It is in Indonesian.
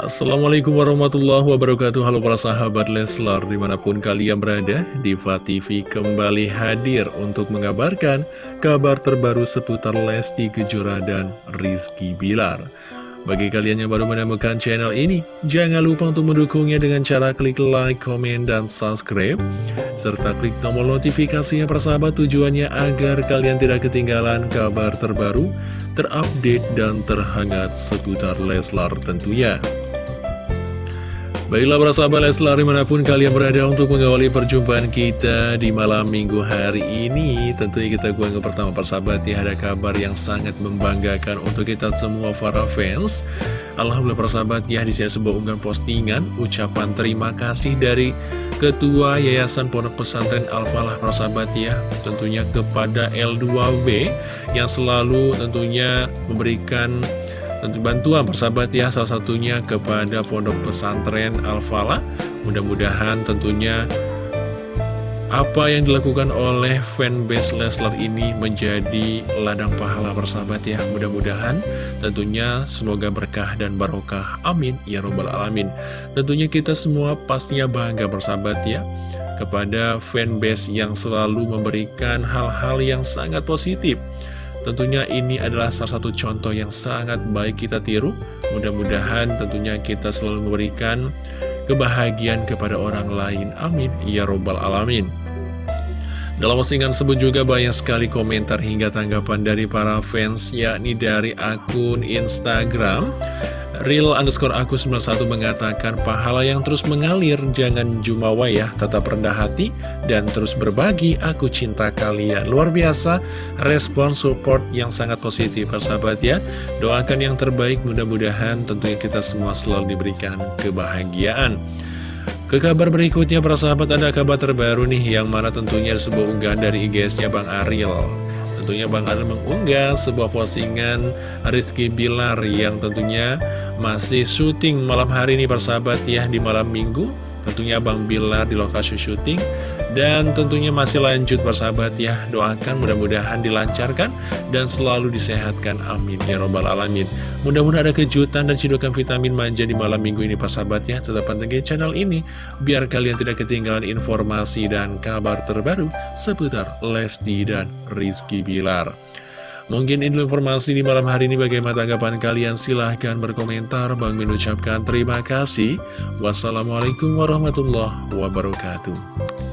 Assalamualaikum warahmatullahi wabarakatuh. Halo para sahabat Leslar Di mana pun kalian berada Diva TV kembali hadir Untuk mengabarkan kabar terbaru Seputar Lesti Kejora dan Rizky Bilar. Bagi kalian yang baru menemukan channel ini Jangan lupa untuk mendukungnya Dengan cara klik like, komen, dan subscribe. Serta klik tombol notifikasinya persahabat Tujuannya agar kalian tidak ketinggalan Kabar terbaru terupdate dan terhangat seputar Leslar tentunya. Baiklah para sahabat Leslar di mana pun kalian berada untuk mengawali perjumpaan kita di malam minggu hari ini Tentunya kita gua pertama persahabat ya ada kabar yang sangat membanggakan untuk kita semua para fans. Alhamdulillah persahabat ya di sini sebuah unggahan postingan ucapan terima kasih dari Ketua Yayasan Pondok Pesantren Al-Falah persahabat ya Tentunya kepada L2B yang selalu tentunya memberikan bantuan persahabat ya salah satunya kepada pondok pesantren Al-Fala mudah-mudahan tentunya apa yang dilakukan oleh fanbase Leslar ini menjadi ladang pahala persahabat ya. Mudah-mudahan tentunya semoga berkah dan barokah. Amin. Ya robbal alamin. Tentunya kita semua pastinya bangga persahabat ya kepada fanbase yang selalu memberikan hal-hal yang sangat positif Tentunya ini adalah salah satu contoh yang sangat baik kita tiru. Mudah-mudahan tentunya kita selalu memberikan kebahagiaan kepada orang lain. Amin. Ya Robbal Alamin. Dalam postingan tersebut juga banyak sekali komentar hingga tanggapan dari para fans, yakni dari akun Instagram. Real underscore aku 91 mengatakan pahala yang terus mengalir jangan jumawa ya. Tetap rendah hati dan terus berbagi. Aku cinta kalian. Luar biasa respon support yang sangat positif persahabat ya. Doakan yang terbaik mudah-mudahan tentunya kita semua selalu diberikan kebahagiaan. Ke kabar berikutnya para sahabat ada kabar terbaru nih yang mana tentunya sebuah unggahan dari IGS-nya Bang Ariel Tentunya Bang Ariel mengunggah sebuah postingan Rizky Bilar yang tentunya masih syuting malam hari ini persahabat ya di malam minggu Tentunya Bang Bilar di lokasi syuting. Dan tentunya masih lanjut persahabat ya. Doakan mudah-mudahan dilancarkan Dan selalu disehatkan. Amin. Ya robbal alamin. Mudah-mudahan ada kejutan dan cidukan vitamin manja di malam minggu ini persahabat ya. Tetap pantengin channel ini Biar kalian tidak ketinggalan informasi dan kabar terbaru Seputar Lesti dan Rizky Bilar Mungkin ini informasi di malam hari ini. Bagaimana tanggapan kalian? Silahkan berkomentar. Bang mengucapkan terima kasih. Wassalamualaikum warahmatullahi wabarakatuh